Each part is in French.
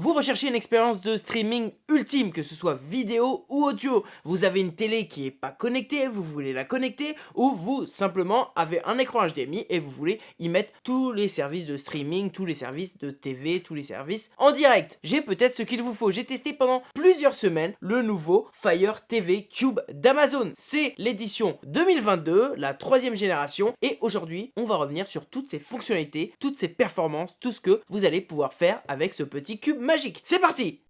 Vous recherchez une expérience de streaming ultime, que ce soit vidéo ou audio. Vous avez une télé qui n'est pas connectée, vous voulez la connecter, ou vous simplement avez un écran HDMI et vous voulez y mettre tous les services de streaming, tous les services de TV, tous les services en direct. J'ai peut-être ce qu'il vous faut. J'ai testé pendant plusieurs semaines le nouveau Fire TV Cube d'Amazon. C'est l'édition 2022, la troisième génération, et aujourd'hui, on va revenir sur toutes ces fonctionnalités, toutes ces performances, tout ce que vous allez pouvoir faire avec ce petit cube magique. C'est parti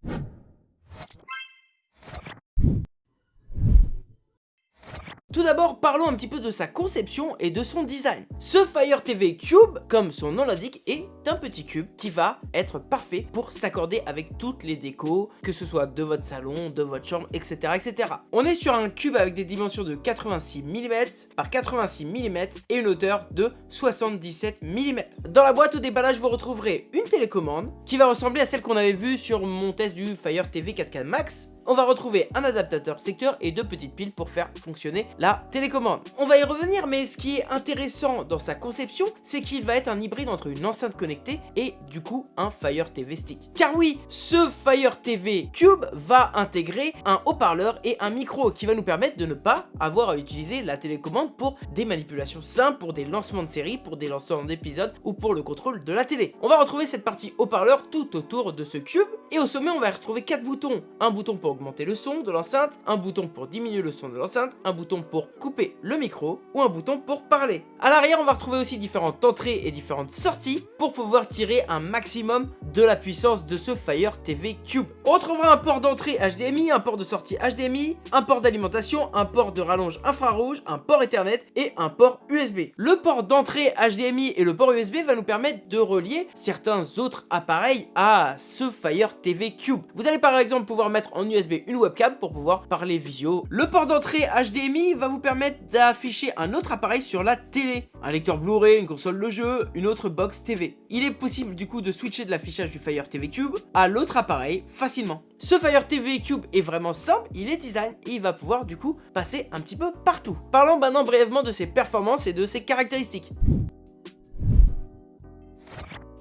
Tout d'abord, parlons un petit peu de sa conception et de son design. Ce Fire TV Cube, comme son nom l'indique, est un petit cube qui va être parfait pour s'accorder avec toutes les décos, que ce soit de votre salon, de votre chambre, etc. etc. On est sur un cube avec des dimensions de 86 mm par 86 mm et une hauteur de 77 mm. Dans la boîte au déballage, vous retrouverez une télécommande qui va ressembler à celle qu'on avait vue sur mon test du Fire TV 4K Max, on va retrouver un adaptateur secteur et deux petites piles pour faire fonctionner la télécommande. On va y revenir, mais ce qui est intéressant dans sa conception, c'est qu'il va être un hybride entre une enceinte connectée et du coup un Fire TV Stick. Car oui, ce Fire TV Cube va intégrer un haut-parleur et un micro qui va nous permettre de ne pas avoir à utiliser la télécommande pour des manipulations simples, pour des lancements de séries, pour des lancements d'épisodes ou pour le contrôle de la télé. On va retrouver cette partie haut-parleur tout autour de ce cube et au sommet on va retrouver quatre boutons. Un bouton pour augmenter le son de l'enceinte, un bouton pour diminuer le son de l'enceinte, un bouton pour couper le micro ou un bouton pour parler. À l'arrière, on va retrouver aussi différentes entrées et différentes sorties pour pouvoir tirer un maximum de la puissance de ce Fire TV Cube. On retrouvera un port d'entrée HDMI, un port de sortie HDMI, un port d'alimentation, un port de rallonge infrarouge, un port Ethernet et un port USB. Le port d'entrée HDMI et le port USB va nous permettre de relier certains autres appareils à ce Fire TV Cube. Vous allez par exemple pouvoir mettre en USB une webcam pour pouvoir parler visio. Le port d'entrée HDMI va vous permettre d'afficher un autre appareil sur la télé. Un lecteur Blu-ray, une console de jeu, une autre box TV. Il est possible du coup de switcher de l'affichage du Fire TV Cube à l'autre appareil facilement. Ce Fire TV Cube est vraiment simple, il est design et il va pouvoir du coup passer un petit peu partout. Parlons maintenant brièvement de ses performances et de ses caractéristiques.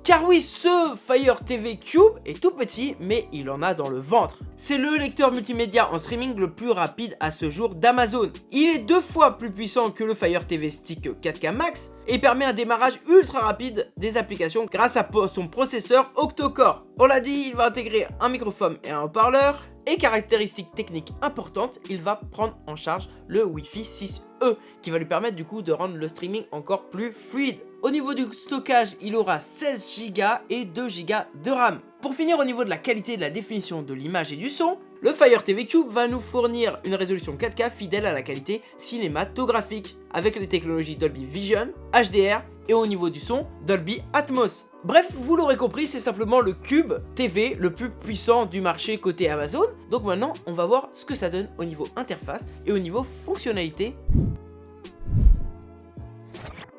Car oui, ce Fire TV Cube est tout petit, mais il en a dans le ventre. C'est le lecteur multimédia en streaming le plus rapide à ce jour d'Amazon. Il est deux fois plus puissant que le Fire TV Stick 4K Max et permet un démarrage ultra rapide des applications grâce à son processeur octo-core. On l'a dit, il va intégrer un microphone et un haut-parleur, et caractéristique technique importante, il va prendre en charge le Wi-Fi 6E qui va lui permettre du coup de rendre le streaming encore plus fluide. Au niveau du stockage, il aura 16 Go et 2 Go de RAM. Pour finir, au niveau de la qualité de la définition de l'image et du son, le Fire TV Cube va nous fournir une résolution 4K fidèle à la qualité cinématographique, avec les technologies Dolby Vision, HDR et au niveau du son, Dolby Atmos. Bref, vous l'aurez compris, c'est simplement le Cube TV le plus puissant du marché côté Amazon. Donc maintenant, on va voir ce que ça donne au niveau interface et au niveau fonctionnalité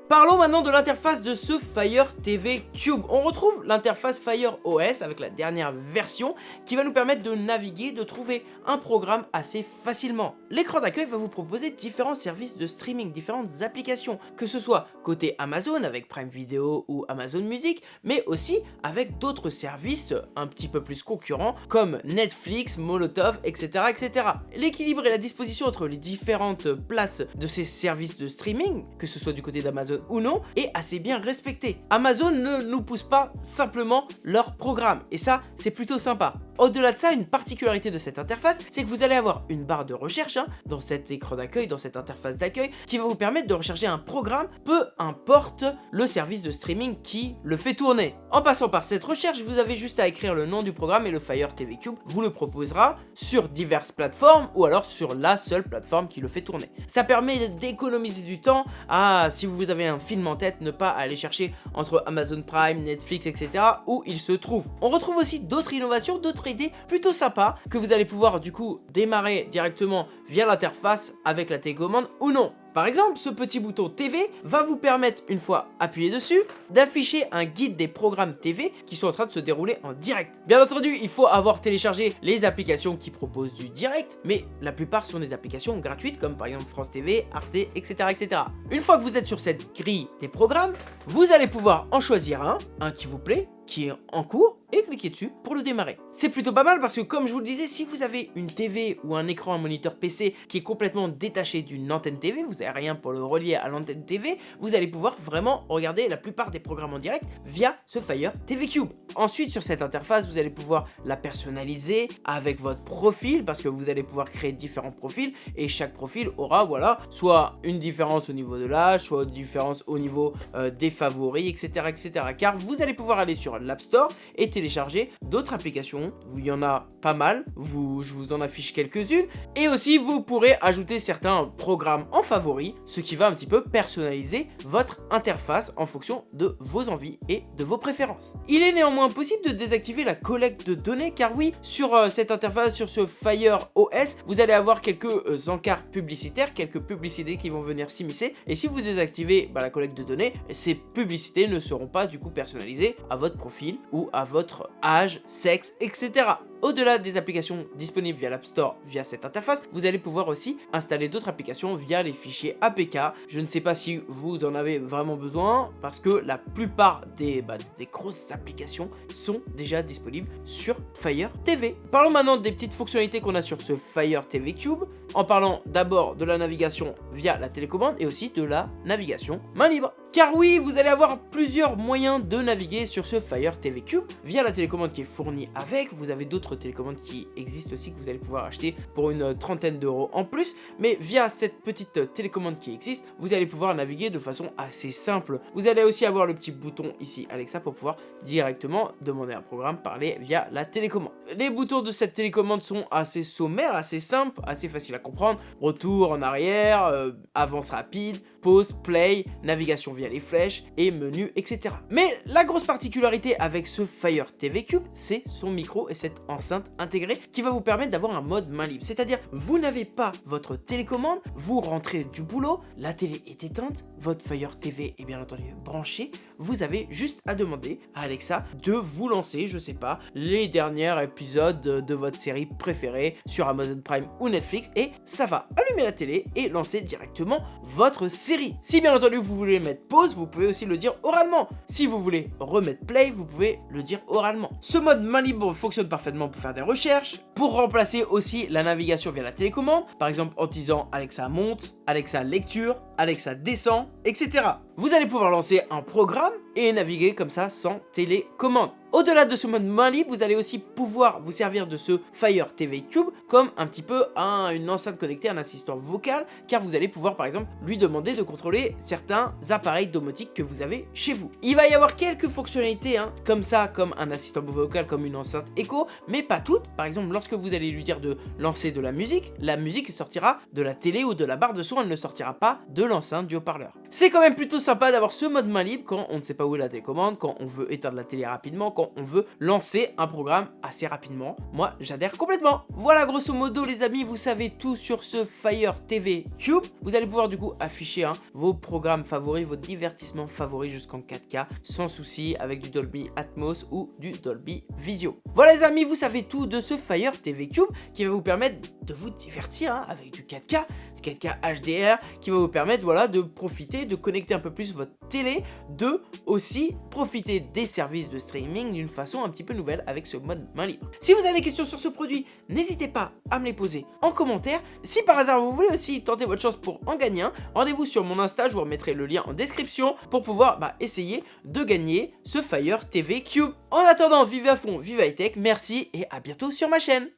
Parlons maintenant de l'interface de ce Fire TV Cube. On retrouve l'interface Fire OS avec la dernière version qui va nous permettre de naviguer, de trouver un programme assez facilement. L'écran d'accueil va vous proposer différents services de streaming, différentes applications, que ce soit côté Amazon avec Prime Video ou Amazon Music, mais aussi avec d'autres services un petit peu plus concurrents comme Netflix, Molotov, etc. etc. L'équilibre et la disposition entre les différentes places de ces services de streaming, que ce soit du côté d'Amazon ou non, est assez bien respecté. Amazon ne nous pousse pas simplement leur programme, et ça, c'est plutôt sympa. Au-delà de ça, une particularité de cette interface, c'est que vous allez avoir une barre de recherche hein, dans cet écran d'accueil, dans cette interface d'accueil, qui va vous permettre de rechercher un programme, peu importe le service de streaming qui le fait tourner. En passant par cette recherche, vous avez juste à écrire le nom du programme et le Fire TV Cube vous le proposera sur diverses plateformes ou alors sur la seule plateforme qui le fait tourner. Ça permet d'économiser du temps à, si vous avez un film en tête, ne pas aller chercher entre Amazon Prime, Netflix, etc. où il se trouve. On retrouve aussi d'autres innovations, d'autres plutôt sympa que vous allez pouvoir du coup démarrer directement via l'interface avec la télécommande ou non. Par exemple, ce petit bouton TV va vous permettre, une fois appuyé dessus, d'afficher un guide des programmes TV qui sont en train de se dérouler en direct. Bien entendu, il faut avoir téléchargé les applications qui proposent du direct, mais la plupart sont des applications gratuites comme par exemple France TV, Arte, etc. etc. Une fois que vous êtes sur cette grille des programmes, vous allez pouvoir en choisir un, un qui vous plaît, qui est en cours et cliquez dessus pour le démarrer. C'est plutôt pas mal parce que comme je vous le disais, si vous avez une TV ou un écran, un moniteur PC qui est complètement détaché d'une antenne TV, vous n'avez rien pour le relier à l'antenne TV, vous allez pouvoir vraiment regarder la plupart des programmes en direct via ce Fire TV Cube. Ensuite, sur cette interface, vous allez pouvoir la personnaliser avec votre profil parce que vous allez pouvoir créer différents profils et chaque profil aura, voilà, soit une différence au niveau de l'âge, soit une différence au niveau euh, des favoris, etc., etc. Car vous allez pouvoir aller sur l'App Store et télécharger d'autres applications. Il y en a pas mal, vous, je vous en affiche quelques-unes. Et aussi, vous pourrez ajouter certains programmes en favoris, ce qui va un petit peu personnaliser votre interface en fonction de vos envies et de vos préférences. Il est néanmoins possible de désactiver la collecte de données, car oui, sur euh, cette interface, sur ce Fire OS, vous allez avoir quelques euh, encarts publicitaires, quelques publicités qui vont venir s'immiscer. Et si vous désactivez bah, la collecte de données, ces publicités ne seront pas du coup personnalisées à votre profil ou à votre âge, sexe, etc. Au-delà des applications disponibles via l'App Store via cette interface, vous allez pouvoir aussi installer d'autres applications via les fichiers APK. Je ne sais pas si vous en avez vraiment besoin parce que la plupart des, bah, des grosses applications sont déjà disponibles sur Fire TV. Parlons maintenant des petites fonctionnalités qu'on a sur ce Fire TV Cube en parlant d'abord de la navigation via la télécommande et aussi de la navigation main libre. Car oui, vous allez avoir plusieurs moyens de naviguer sur ce Fire TV Cube via la télécommande qui est fournie avec. Vous avez d'autres télécommandes qui existent aussi que vous allez pouvoir acheter pour une trentaine d'euros en plus. Mais via cette petite télécommande qui existe, vous allez pouvoir naviguer de façon assez simple. Vous allez aussi avoir le petit bouton ici Alexa pour pouvoir directement demander un programme, parler via la télécommande. Les boutons de cette télécommande sont assez sommaires, assez simples, assez faciles à comprendre. Retour en arrière, euh, avance rapide, pause, play, navigation via les flèches et menu, etc. Mais la grosse particularité avec ce Fire TV Cube, c'est son micro et cette enceinte intégrée qui va vous permettre d'avoir un mode main libre. C'est-à-dire, vous n'avez pas votre télécommande, vous rentrez du boulot, la télé est éteinte, votre Fire TV est bien entendu branché, vous avez juste à demander à Alexa de vous lancer, je sais pas, les derniers épisodes de votre série préférée sur Amazon Prime ou Netflix et ça va allumer la télé et lancer directement votre série. Si bien entendu vous voulez mettre pause, vous pouvez aussi le dire oralement. Si vous voulez remettre play, vous pouvez le dire oralement. Ce mode main libre fonctionne parfaitement pour faire des recherches, pour remplacer aussi la navigation via la télécommande, par exemple en disant Alexa monte, Alexa lecture, Alexa descend, etc. Vous allez pouvoir lancer un programme et naviguer comme ça sans télécommande. Au-delà de ce mode main libre, vous allez aussi pouvoir vous servir de ce Fire TV Cube comme un petit peu un, une enceinte connectée, un assistant vocal, car vous allez pouvoir par exemple lui demander de contrôler certains appareils domotiques que vous avez chez vous. Il va y avoir quelques fonctionnalités hein, comme ça, comme un assistant vocal, comme une enceinte écho, mais pas toutes. Par exemple, lorsque vous allez lui dire de lancer de la musique, la musique sortira de la télé ou de la barre de son, elle ne sortira pas de l'enceinte du haut-parleur. C'est quand même plutôt sympa d'avoir ce mode main libre quand on ne sait pas où est la télécommande, quand on veut éteindre la télé rapidement, on veut lancer un programme assez rapidement. Moi, j'adhère complètement. Voilà, grosso modo, les amis, vous savez tout sur ce Fire TV Cube. Vous allez pouvoir du coup afficher hein, vos programmes favoris, vos divertissements favoris jusqu'en 4K, sans souci, avec du Dolby Atmos ou du Dolby Visio. Voilà, les amis, vous savez tout de ce Fire TV Cube qui va vous permettre de vous divertir hein, avec du 4K, 4K HDR qui va vous permettre voilà, de profiter, de connecter un peu plus votre télé, de aussi profiter des services de streaming d'une façon un petit peu nouvelle avec ce mode main libre. Si vous avez des questions sur ce produit, n'hésitez pas à me les poser en commentaire. Si par hasard vous voulez aussi tenter votre chance pour en gagner un, rendez-vous sur mon Insta, je vous remettrai le lien en description pour pouvoir bah, essayer de gagner ce Fire TV Cube. En attendant, vivez à fond, vive high tech, merci et à bientôt sur ma chaîne